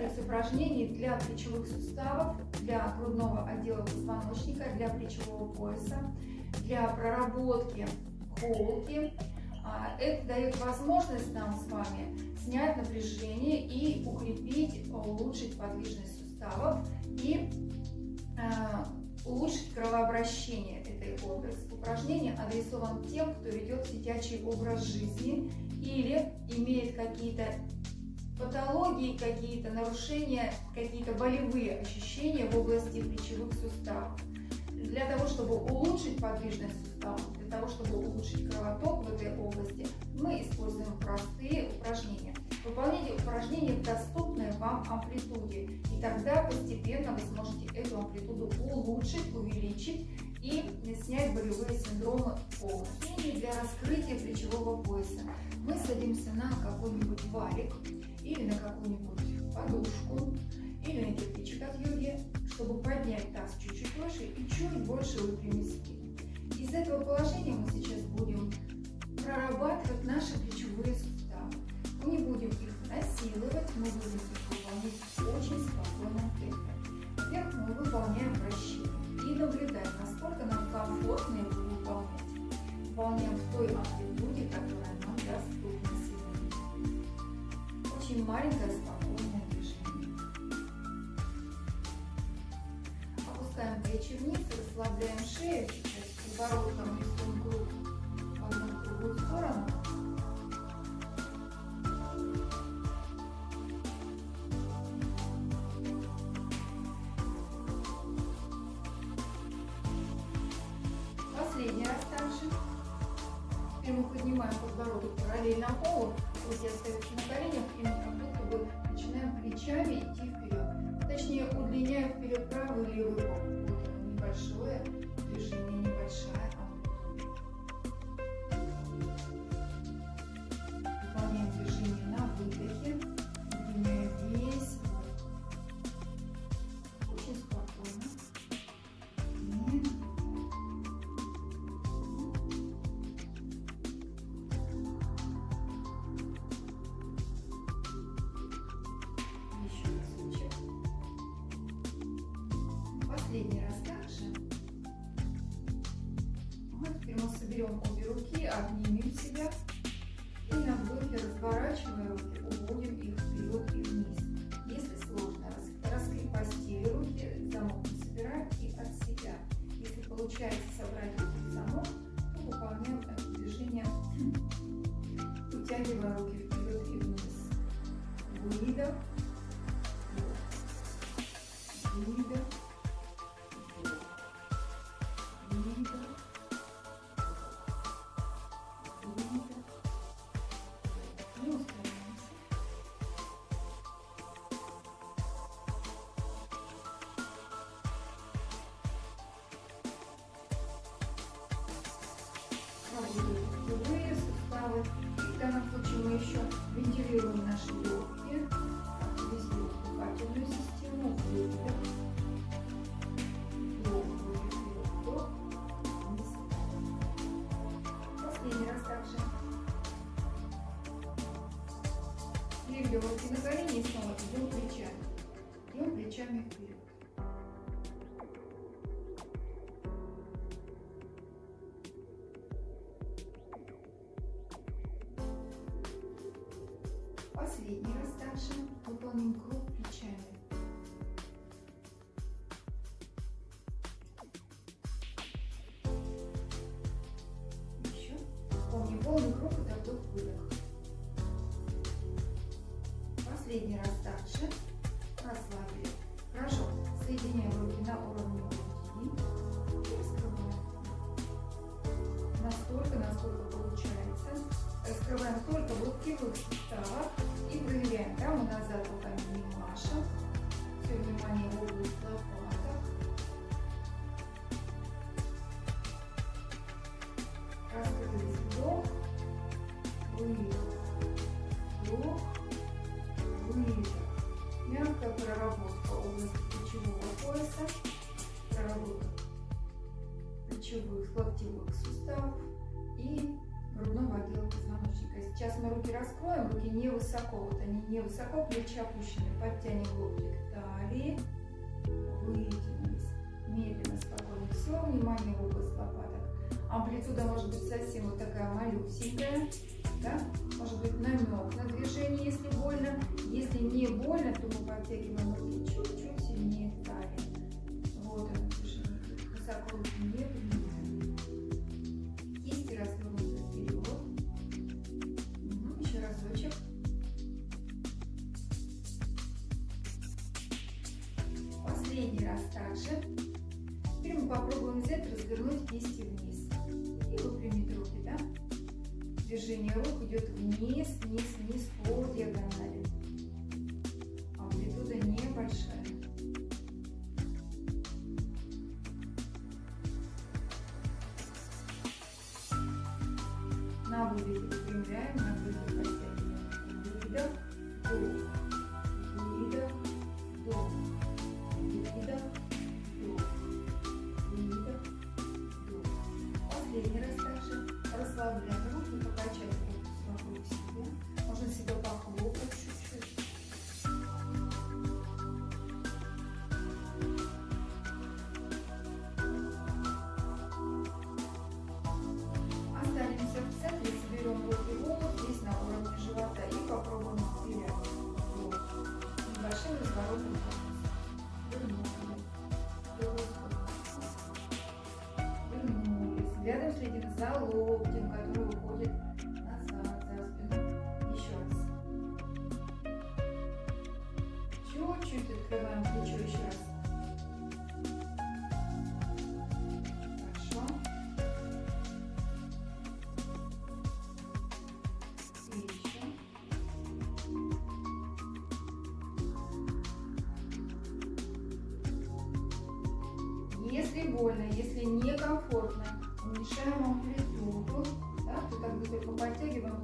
комплекс упражнений для плечевых суставов, для грудного отдела позвоночника, для плечевого пояса, для проработки холки. А, это дает возможность нам с вами снять напряжение и укрепить, улучшить подвижность суставов и а, улучшить кровообращение. Это комплекс упражнений адресован тем, кто ведет сидячий образ жизни или имеет какие-то патологии, какие-то нарушения, какие-то болевые ощущения в области плечевых суставов. Для того, чтобы улучшить подвижность суставов, для того, чтобы улучшить кровоток в этой области, мы используем простые упражнения. Выполняйте упражнения в доступной вам амплитуде, и тогда постепенно вы сможете эту амплитуду улучшить, увеличить и снять болевые синдромы полностью. Для раскрытия плечевого пояса мы садимся на какой-нибудь валик, или на какую-нибудь подушку, или на кирпичик от йоги, чтобы поднять таз чуть-чуть выше и чуть больше выпрямить спину. Из этого положения мы сейчас будем прорабатывать наши плечевые суставы. Мы не будем их насиловать, мы будем их выполнять суставы. В данном случае мы еще вентилируем наши легкие, активизируем дыхательную систему, выдох. Последний раз также. Переведем руки на колени и снова идем плечами. Идем плечами вперед. Выполним круг плечами. Еще. Помни, полный круг это вдох-выдох. Последний раз также. Плечевых локтевых суставов и грудного отдела позвоночника. Сейчас мы руки раскроем, руки не высоко, вот они не высоко, плечи опущены. Подтянем локти к талии, вытянулись. Медленно, спокойно. Все, внимание в область лопаток. Амплитуда может быть совсем вот такая малюсенькая, да? Может быть намек на движение, если больно. Если не больно, то мы подтягиваем руки чуть-чуть сильнее талии. Вот оно движение. Высоко руки не раз также. Теперь мы попробуем взять, развернуть кисти вниз. И выпрямить руки, да? Движение рук идет вниз, вниз, вниз по диагонали. Больно, если некомфортно, уменьшаем амплитуду. Да, то бы только подтягиваем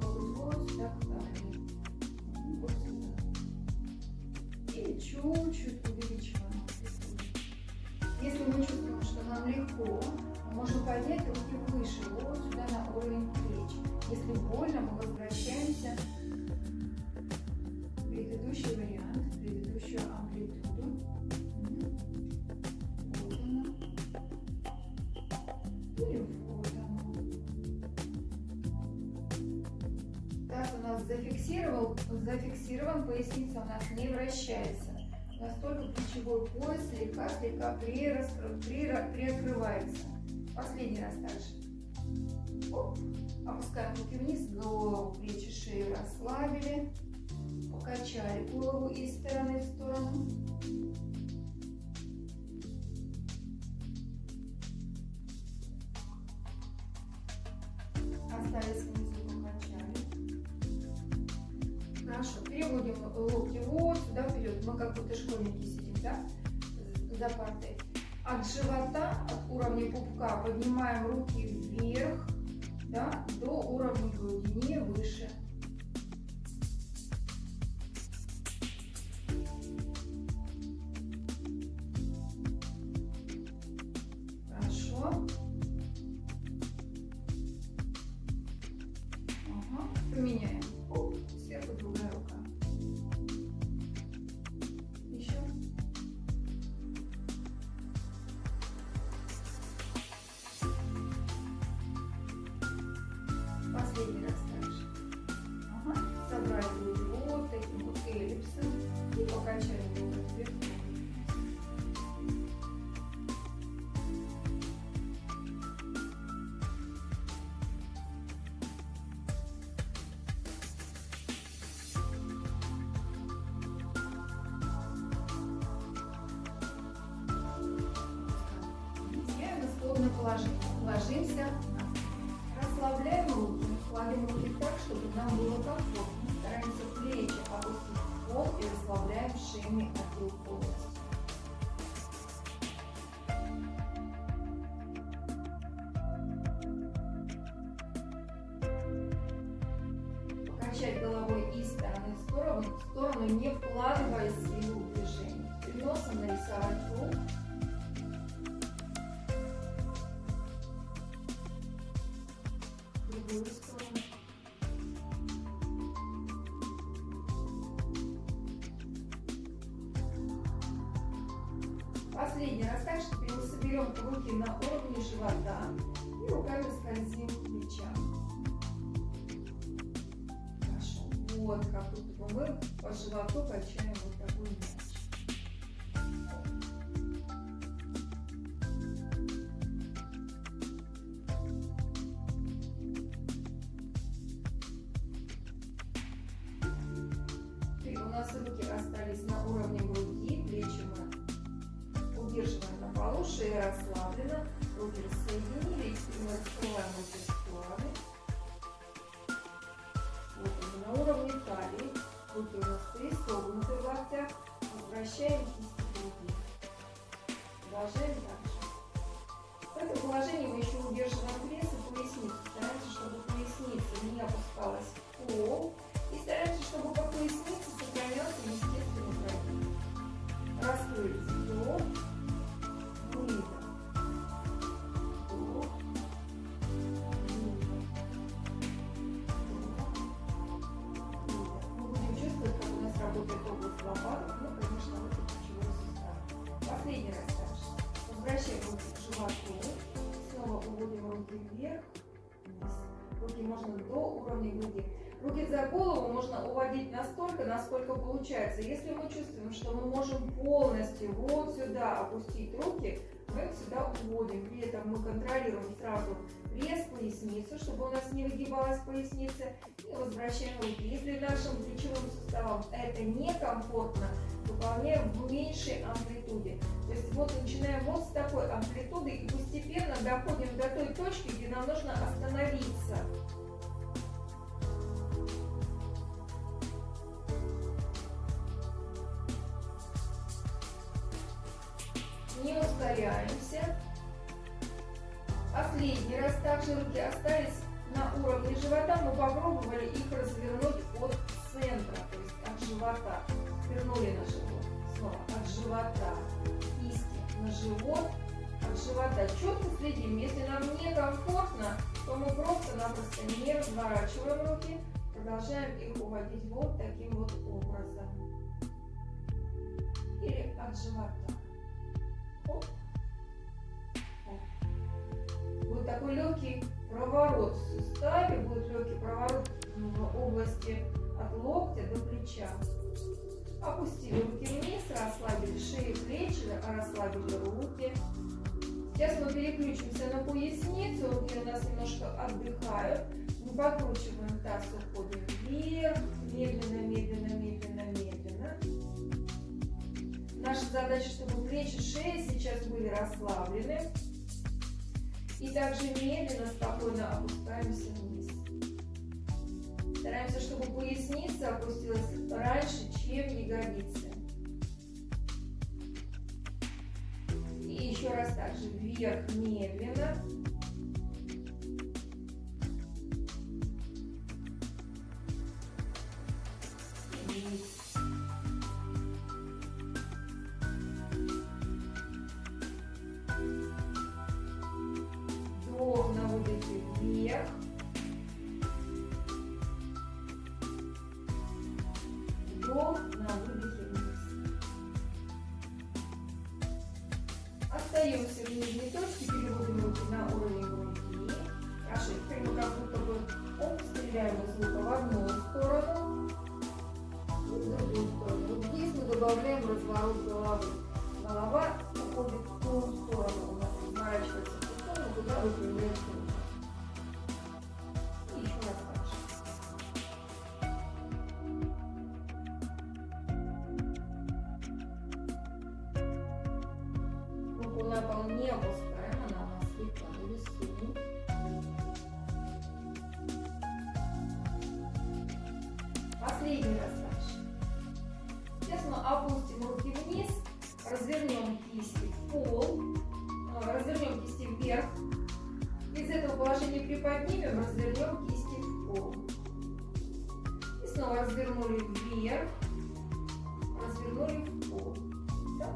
зафиксировал, зафиксирован, поясница у нас не вращается. У нас только плечевой пояс слегка-слегка приоткрывается. Последний раз также. Оп. Опускаем руки вниз, голову, плечи, шею расслабили. Покачали голову из стороны в сторону. Поднимаем руки вверх, да, до уровня груди, не выше. Ложимся. Расслабляем руки, кладем руки так, чтобы нам было комфортно. Стараемся плечи опустить в пол и расслабляем шейный отдел полностью. Покачать головой из стороны в сторону, в сторону, не вкладывая силу. Перед носом нарисовать круг. другую сторону. Последний раз качественно соберем руки на уровне живота и руками скользим к плечам. Хорошо. Вот как будто бы мы по животу качаем руки остались на уровне груди, плечи мы удерживаем на полу, шея расслаблена, руки рассоединились, и мы раскрываем руки стороны. Вот они на уровне талии, руки у нас пристегнуты в локтях, возвращаем кисти груди. Продолжаем дальше. В этом положении мы еще удерживаем пресс и поясницу. Стараемся, чтобы поясница не опускалась в пол. И стараемся, чтобы по пояснице сохранялся естественный прогиб. Раскрыть вдох, выдох. Последний раз дальше. Возвращаем руки к животу. Снова уводим руки вверх, вниз. Руки можно до уровня груди. Руки за голову можно уводить настолько, насколько получается. Если мы чувствуем, что мы можем полностью вот сюда опустить руки, мы их сюда уводим. При этом мы контролируем сразу пресс, поясницу, чтобы у нас не выгибалась поясница. И возвращаем руки. Если нашим плечевым суставам это некомфортно, выполняем в меньшей амплитуде. То есть вот начинаем вот с такой амплитуды и постепенно доходим до той точки, где нам нужно остановиться. Не ускоряемся. Последний раз также руки остались на уровне живота. Мы попробовали их развернуть от центра, то есть от живота. Вернули на живот. Снова от живота. Кисти на живот. От живота. Четко следим. Если нам некомфортно, то мы просто-напросто не разворачиваем руки. Продолжаем их уводить вот таким вот образом. Или от живота. Будет такой легкий проворот в суставе, будет легкий проворот в области от локтя до плеча. Опустили руки вниз, расслабили шею, плечи, расслабили руки. Сейчас мы переключимся на поясницу, руки у нас немножко отдыхают. Мы покручиваем таз, уходим вверх, медленно, медленно, медленно. Наша задача, чтобы плечи, шея сейчас были расслаблены. И также медленно, спокойно опускаемся вниз. Стараемся, чтобы поясница опустилась раньше, чем ягодицы. И еще раз также вверх медленно.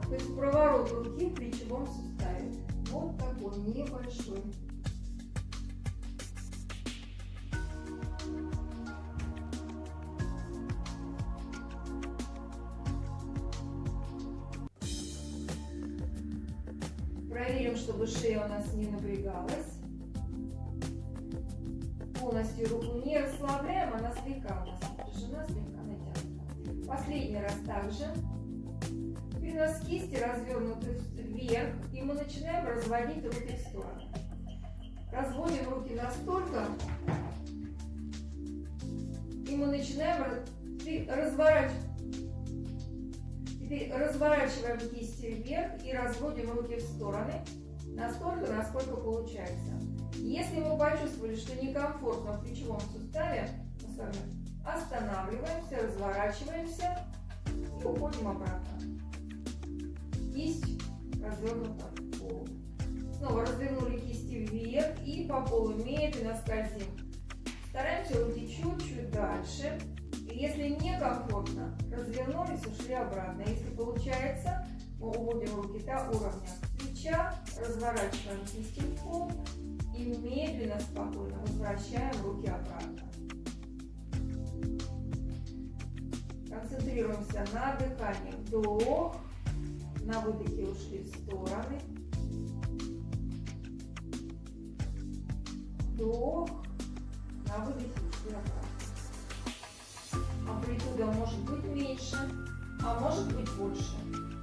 То есть проворот руки в плечевом суставе. Вот такой небольшой. Проверим чтобы шея у нас не напрягалась. Полностью руку не расслабляем, она слегка у нас напряжена, слегка натянута. Последний раз также. Нас кисти развернуты вверх, и мы начинаем разводить руки в стороны. Разводим руки настолько, и мы начинаем разворачивать. Теперь разворачиваем кисти вверх и разводим руки в стороны настолько, насколько получается. Если мы почувствовали, что некомфортно в плечевом суставе, мы с вами останавливаемся, разворачиваемся и уходим обратно. Кисть развернута в пол. Снова развернули кисти вверх и по полу медленно скользим. Стараемся уйти чуть-чуть дальше. И если некомфортно, развернулись, ушли обратно. Если получается, мы уводим руки до уровня плеча, разворачиваем кисти в пол и медленно, спокойно возвращаем руки обратно. Концентрируемся на дыхании. Вдох. На выдохе ушли в стороны. Вдох. На выдохе ушли обратно. Амплитуда может быть меньше, а может быть больше.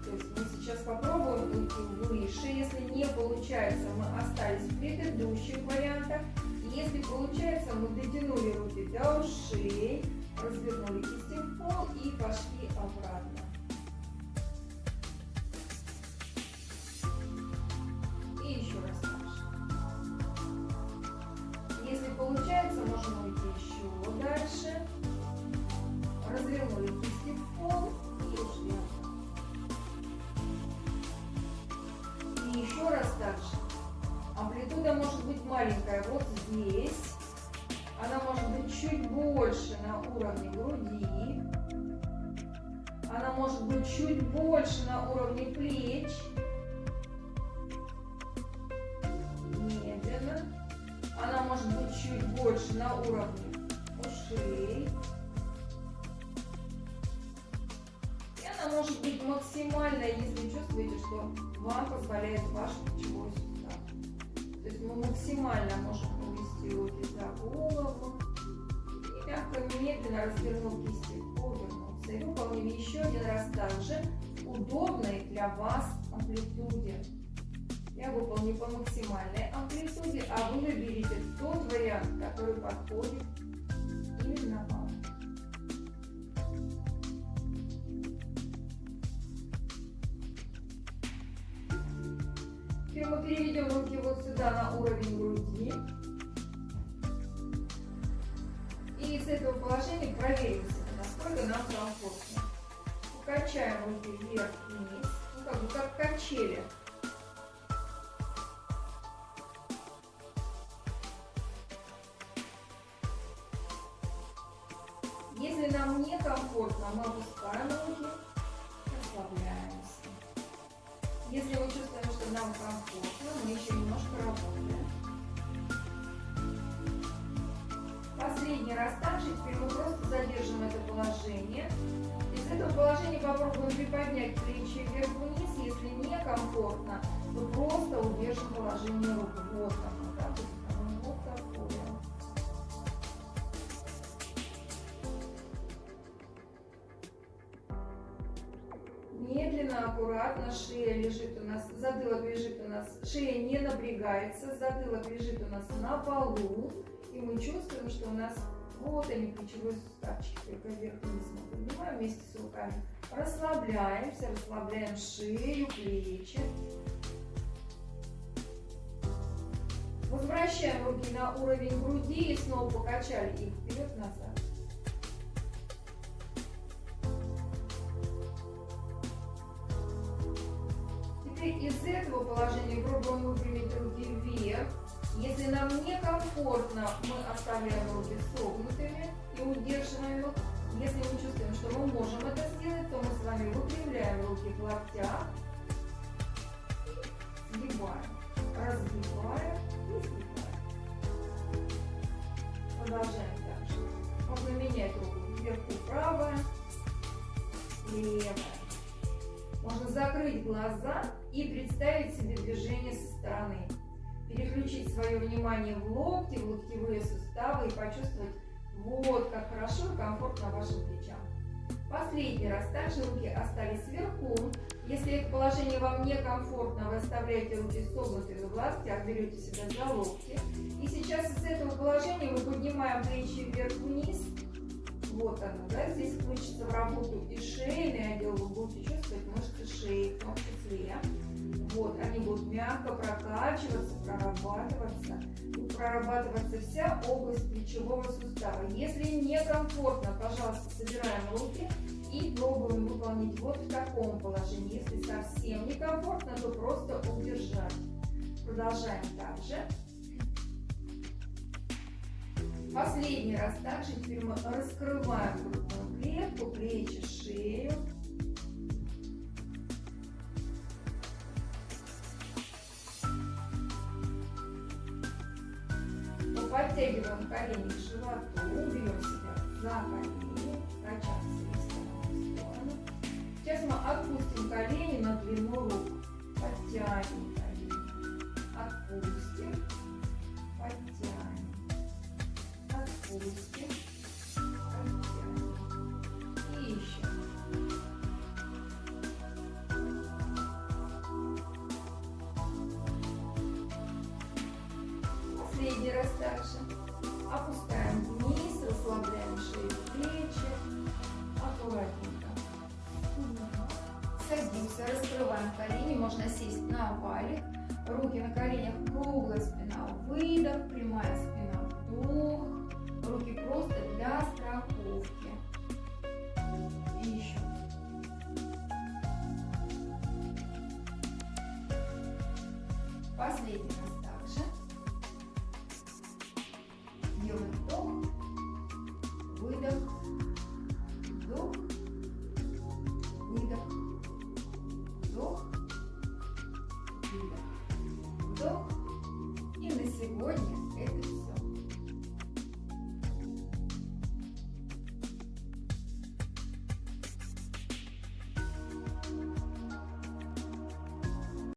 То есть мы сейчас попробуем уйти выше. Если не получается, мы остались в предыдущих вариантах. Если получается, мы дотянули руки до ушей, развернули кисти в пол и пошли обратно. Развернули кисти в пол и ушли И еще раз дальше. Амплитуда может быть маленькая вот здесь. Она может быть чуть больше на уровне груди. Она может быть чуть больше на уровне плеч. Медленно. Она может быть чуть больше на уровне что вам позволяет ваш плечевой сустав. То есть мы максимально можем увести руки за голову и мягко, медленно развернув кисти, повернуться. И выполнили еще один раз также удобной для вас амплитуде. Я выполню по максимальной амплитуде, а вы выберите тот вариант, который подходит качели. Если нам некомфортно, мы опускаем руки, расслабляемся. Если мы чувствуем, что нам комфортно, мы еще немножко работаем. Последний раз также, теперь мы просто задержим это положение. Из этого положения попробуем приподнять плечи вверх-вниз. Если некомфортно, то просто удержим положение рук. Вот да, вот такое. Медленно, аккуратно шея лежит у нас, затылок лежит у нас, шея не напрягается, затылок лежит у нас на полу. И мы чувствуем, что у нас вот они, плечевой суставчик, только вверх-вниз мы поднимаем вместе с руками. Расслабляемся, расслабляем шею, плечи. Возвращаем руки на уровень груди и снова покачали их вперед-назад. Теперь из этого положения пробуем выпрямить руки вверх. Если нам некомфортно, мы оставляем руки согнутыми и удерживаем их. Если мы чувствуем, что мы можем это сделать, то мы с вами выпрямляем руки в локтях, сгибаем, разгибаем и сгибаем. Продолжаем дальше. Можно менять руку вверху правая, левая. Можно закрыть глаза и представить себе движение со стороны. Переключить свое внимание в локти, в локтевые суставы и почувствовать, вот как хорошо и комфортно вашим плечам. Последний раз также руки остались сверху. Если это положение вам некомфортно, вы оставляете руки согнутыми в локтях, берете себя за локти. И сейчас из этого положения мы поднимаем плечи вверх-вниз. Вот оно, да, здесь включится в работу и шейный отдел, вы будете чувствовать мышцы шеи в том. Вот, они будут мягко прокачиваться, прорабатываться. Прорабатываться вся область плечевого сустава. Если некомфортно, пожалуйста, собираем руки и пробуем выполнить вот в таком положении. Если совсем некомфортно, то просто удержать. Продолжаем также. Последний раз также теперь мы раскрываем грудную клетку, плечи, шею. Подтягиваем колени к животу, берем себя за колени, качаемся из стороны в сторону. Сейчас мы отпустим колени на длину рук, подтянем колени, отпустим, подтянем, отпустим,